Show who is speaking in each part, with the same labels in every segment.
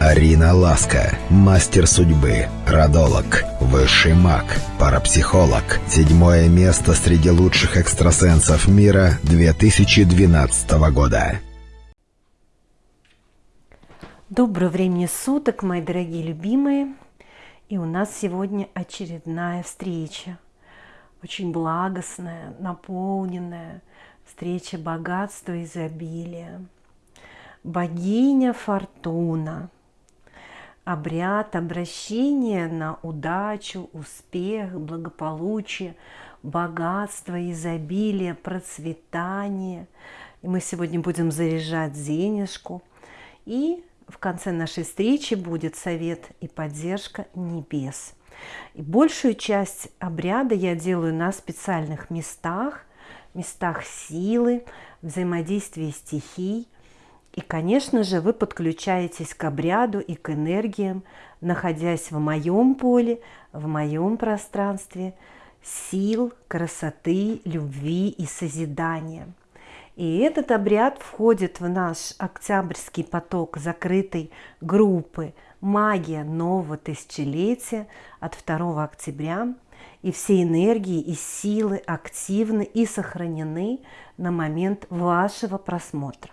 Speaker 1: Арина Ласка, мастер судьбы, родолог, высший маг, парапсихолог. Седьмое место среди лучших экстрасенсов мира 2012 года.
Speaker 2: Доброго времени суток, мои дорогие любимые. И у нас сегодня очередная встреча. Очень благостная, наполненная встреча богатства и изобилия. Богиня Фортуна – обряд обращения на удачу, успех, благополучие, богатство, изобилие, процветание. И мы сегодня будем заряжать денежку. И в конце нашей встречи будет совет и поддержка небес. И большую часть обряда я делаю на специальных местах, местах силы, взаимодействия стихий – и, конечно же, вы подключаетесь к обряду и к энергиям, находясь в моем поле, в моем пространстве сил, красоты, любви и созидания. И этот обряд входит в наш октябрьский поток закрытой группы «Магия нового тысячелетия» от 2 октября. И все энергии и силы активны и сохранены на момент вашего просмотра.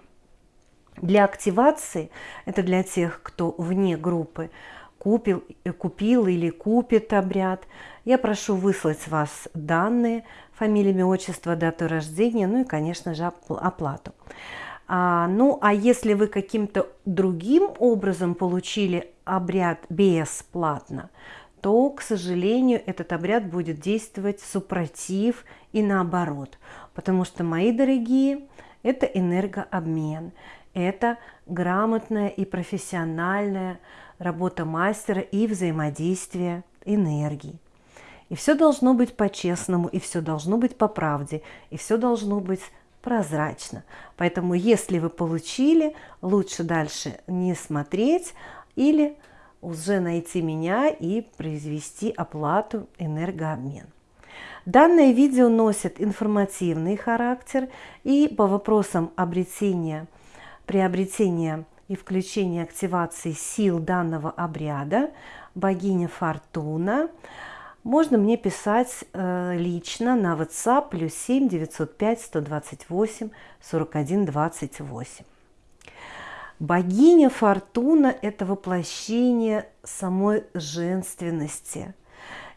Speaker 2: Для активации, это для тех, кто вне группы, купил, э, купил или купит обряд, я прошу выслать вас данные, фамилия, имя, отчество, дату рождения, ну и, конечно же, оплату. А, ну, а если вы каким-то другим образом получили обряд бесплатно, то, к сожалению, этот обряд будет действовать супротив и наоборот. Потому что, мои дорогие, это энергообмен это грамотная и профессиональная работа мастера и взаимодействие энергии. И все должно быть по-честному, и все должно быть по правде, и все должно быть прозрачно. Поэтому, если вы получили, лучше дальше не смотреть или уже найти меня и произвести оплату энергообмен. Данное видео носит информативный характер и по вопросам обретения приобретения и включения активации сил данного обряда, богиня Фортуна, можно мне писать э, лично на WhatsApp плюс 7 905 128 41 28. Богиня Фортуна – это воплощение самой женственности,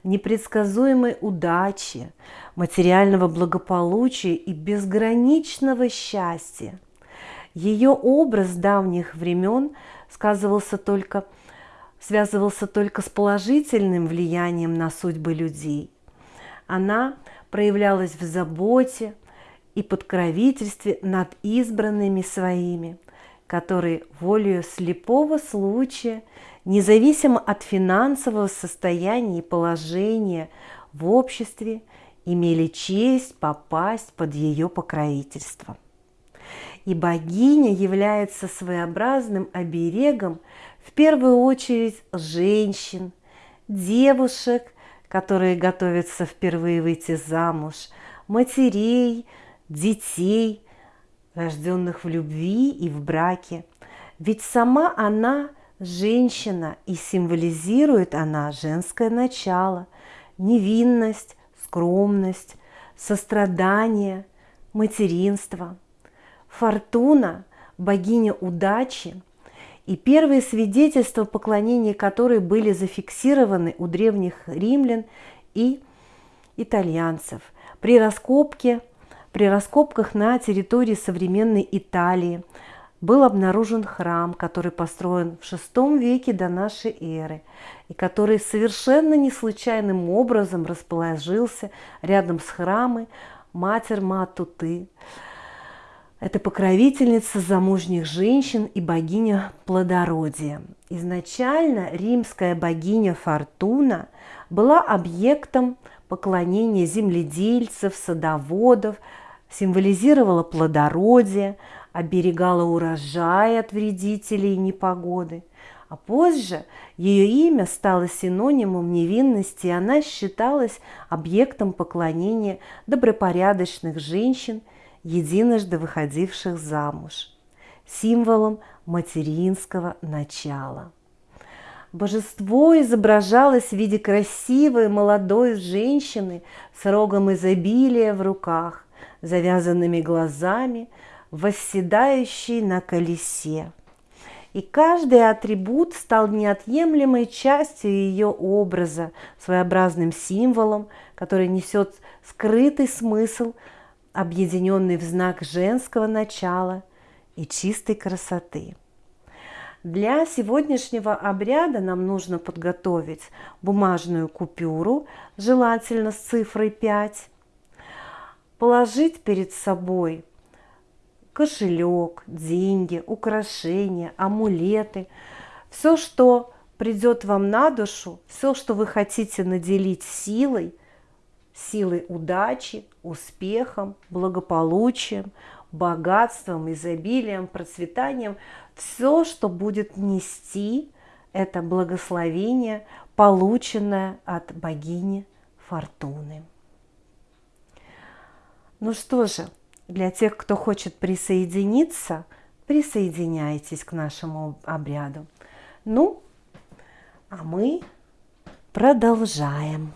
Speaker 2: непредсказуемой удачи, материального благополучия и безграничного счастья – ее образ давних времен сказывался только, связывался только с положительным влиянием на судьбы людей. Она проявлялась в заботе и подкровительстве над избранными своими, которые волею слепого случая, независимо от финансового состояния и положения в обществе, имели честь попасть под ее покровительство и богиня является своеобразным оберегом в первую очередь женщин, девушек, которые готовятся впервые выйти замуж, матерей, детей, рожденных в любви и в браке. Ведь сама она женщина, и символизирует она женское начало, невинность, скромность, сострадание, материнство – Фортуна, богиня удачи, и первые свидетельства поклонения которой были зафиксированы у древних римлян и итальянцев. При раскопке, при раскопках на территории современной Италии был обнаружен храм, который построен в VI веке до нашей эры, и который совершенно не случайным образом расположился рядом с храмом Матерь Матуты, это покровительница замужних женщин и богиня плодородия. Изначально римская богиня Фортуна была объектом поклонения земледельцев, садоводов, символизировала плодородие, оберегала урожай от вредителей и непогоды. А позже ее имя стало синонимом невинности, и она считалась объектом поклонения добропорядочных женщин – единожды выходивших замуж, символом материнского начала. Божество изображалось в виде красивой молодой женщины с рогом изобилия в руках, завязанными глазами, восседающей на колесе. И каждый атрибут стал неотъемлемой частью ее образа, своеобразным символом, который несет скрытый смысл, объединенный в знак женского начала и чистой красоты. Для сегодняшнего обряда нам нужно подготовить бумажную купюру, желательно с цифрой 5, положить перед собой кошелек, деньги, украшения, амулеты, все, что придет вам на душу, все, что вы хотите наделить силой, силой удачи, успехом, благополучием, богатством, изобилием, процветанием, все, что будет нести это благословение, полученное от богини Фортуны. Ну что же, для тех, кто хочет присоединиться, присоединяйтесь к нашему обряду. Ну, а мы продолжаем.